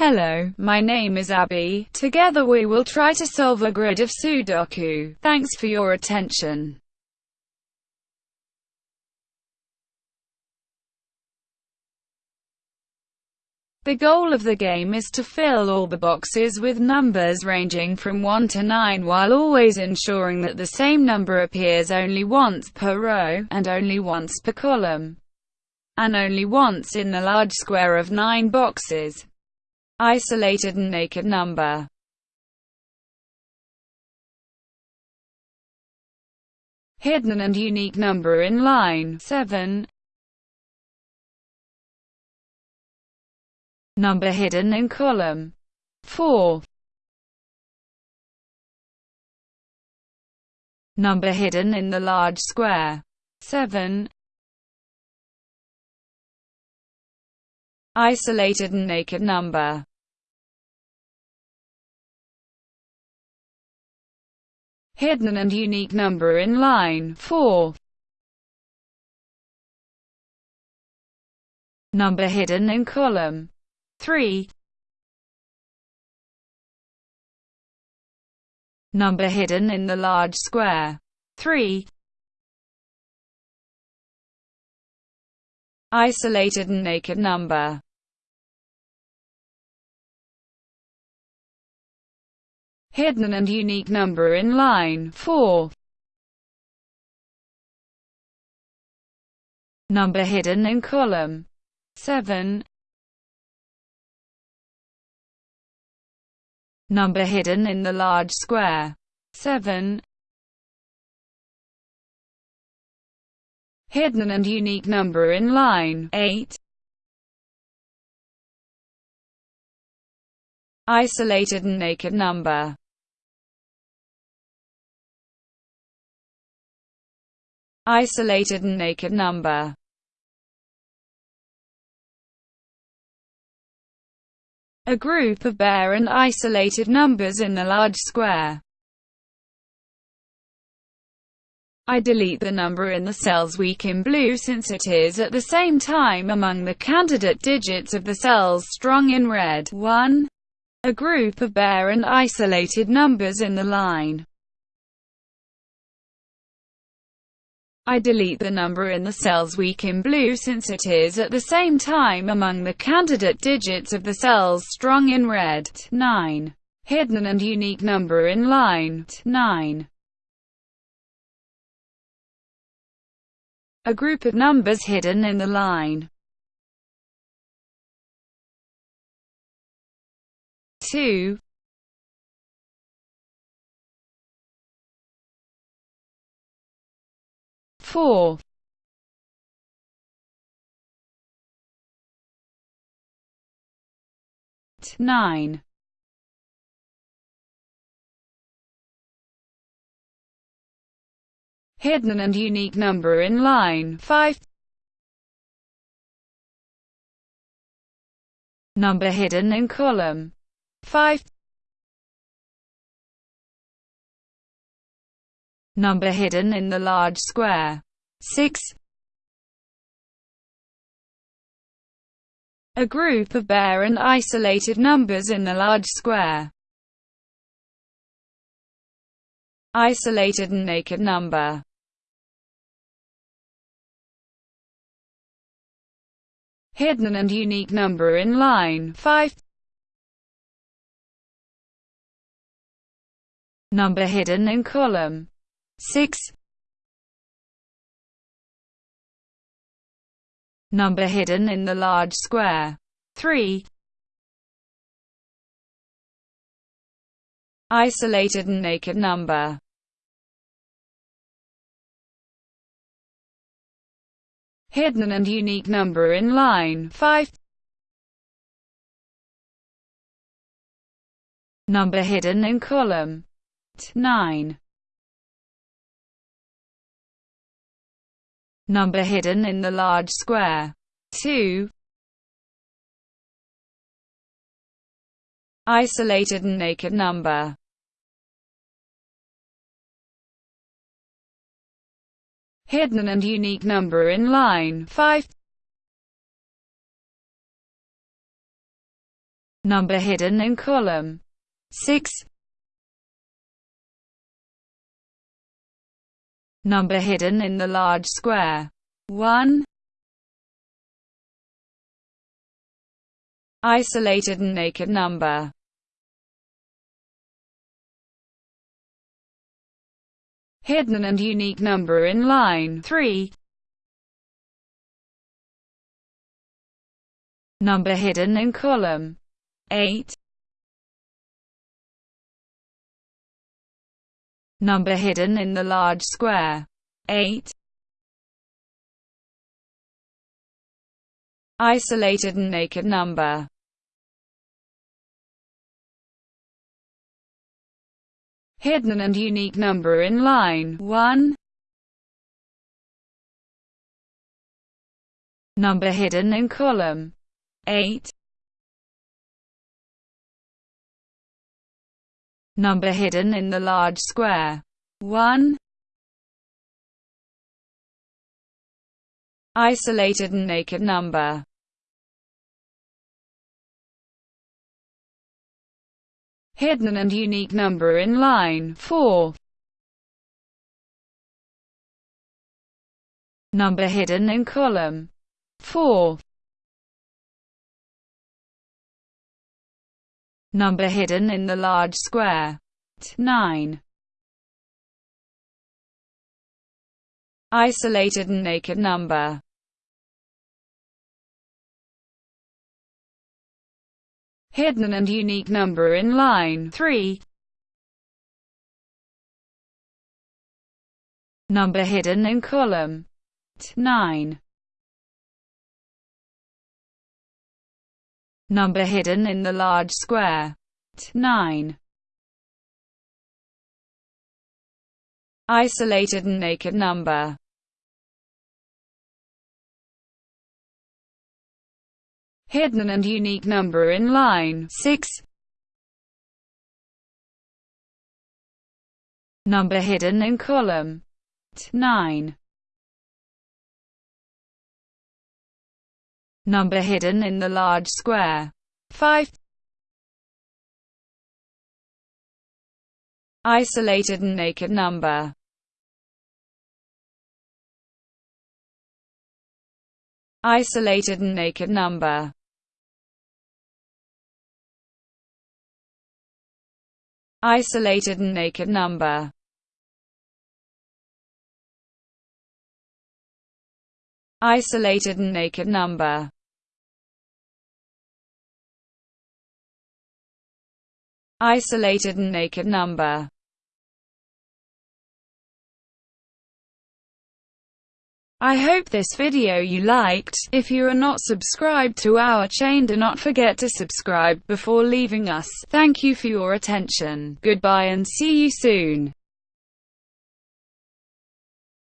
Hello, my name is Abby. Together we will try to solve a grid of Sudoku. Thanks for your attention. The goal of the game is to fill all the boxes with numbers ranging from 1 to 9 while always ensuring that the same number appears only once per row, and only once per column, and only once in the large square of 9 boxes. Isolated and naked number. Hidden and unique number in line 7 Number hidden in column 4 Number hidden in the large square 7 Isolated and naked number hidden and unique number in line 4. Number hidden in column 3. Number hidden in the large square 3. Isolated and naked number hidden and unique number in line 4. Number hidden in column 7. Number hidden in the large square 7. Hidden and unique number in line 8. Isolated and naked number isolated and naked number. A group of bare and isolated numbers in the large square. I delete the number in the cells weak in blue since it is at the same time among the candidate digits of the cells strong in red. 1. A group of bare and isolated numbers in the line. I delete the number in the cells weak in blue since it is at the same time among the candidate digits of the cells strong in red. 9. Hidden and unique number in line 9. A group of numbers hidden in the line. 2. Four. Nine. Hidden and unique number in line. 5 number hidden in column. 5 number hidden in the large square. 6. A group of bare and isolated numbers in the large square. Isolated and naked number. Hidden and unique number in line 5. Number hidden in column 6 Number hidden in the large square. 3 Isolated and naked number. Hidden and unique number in line. 5 Number hidden in column. 9 number hidden in the large square. 2. Isolated and naked number. Hidden and unique number in line 5. Number hidden in column 6. Number hidden in the large square 1. Isolated and naked number hidden and unique number in line 3. Number hidden in column 8. Number hidden in the large square 8. Isolated and naked number hidden and unique number in line 1. Number hidden in column 8. Number hidden in the large square 1. Isolated and naked number hidden and unique number in line 4. Number hidden in column 4. Number hidden in the large square 9. Isolated and naked number hidden and unique number in line 3. Number hidden in column 9. Number hidden in the large square 9. Isolated and naked number hidden and unique number in line 6. Number hidden in column 9. Number hidden in the large square. 5. Isolated and naked number. Isolated and naked number. Isolated and naked number. Isolated and naked number Isolated and naked number I hope this video you liked. If you are not subscribed to our chain do not forget to subscribe before leaving us. Thank you for your attention. Goodbye and see you soon.